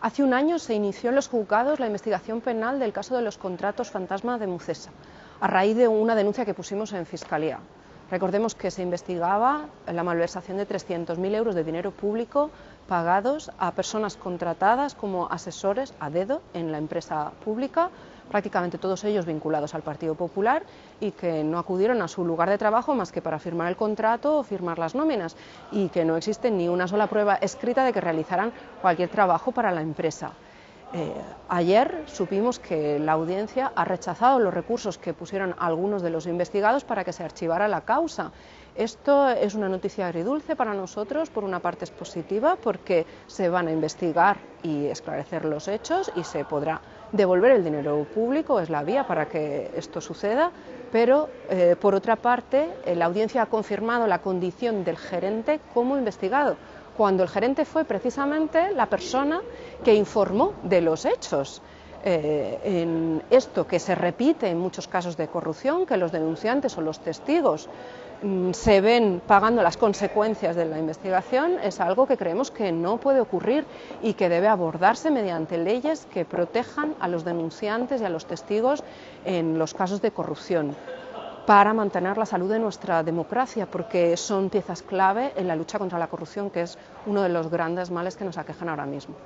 Hace un año se inició en los juzgados la investigación penal del caso de los contratos fantasma de Mucesa, a raíz de una denuncia que pusimos en Fiscalía. Recordemos que se investigaba la malversación de 300.000 euros de dinero público pagados a personas contratadas como asesores a dedo en la empresa pública, prácticamente todos ellos vinculados al Partido Popular y que no acudieron a su lugar de trabajo más que para firmar el contrato o firmar las nóminas y que no existe ni una sola prueba escrita de que realizaran cualquier trabajo para la empresa. Eh, ayer supimos que la audiencia ha rechazado los recursos que pusieron algunos de los investigados para que se archivara la causa. Esto es una noticia agridulce para nosotros, por una parte es positiva porque se van a investigar y esclarecer los hechos y se podrá devolver el dinero público, es la vía para que esto suceda, pero eh, por otra parte eh, la audiencia ha confirmado la condición del gerente como investigado cuando el gerente fue precisamente la persona que informó de los hechos. Eh, en esto que se repite en muchos casos de corrupción, que los denunciantes o los testigos mm, se ven pagando las consecuencias de la investigación, es algo que creemos que no puede ocurrir y que debe abordarse mediante leyes que protejan a los denunciantes y a los testigos en los casos de corrupción para mantener la salud de nuestra democracia, porque son piezas clave en la lucha contra la corrupción, que es uno de los grandes males que nos aquejan ahora mismo.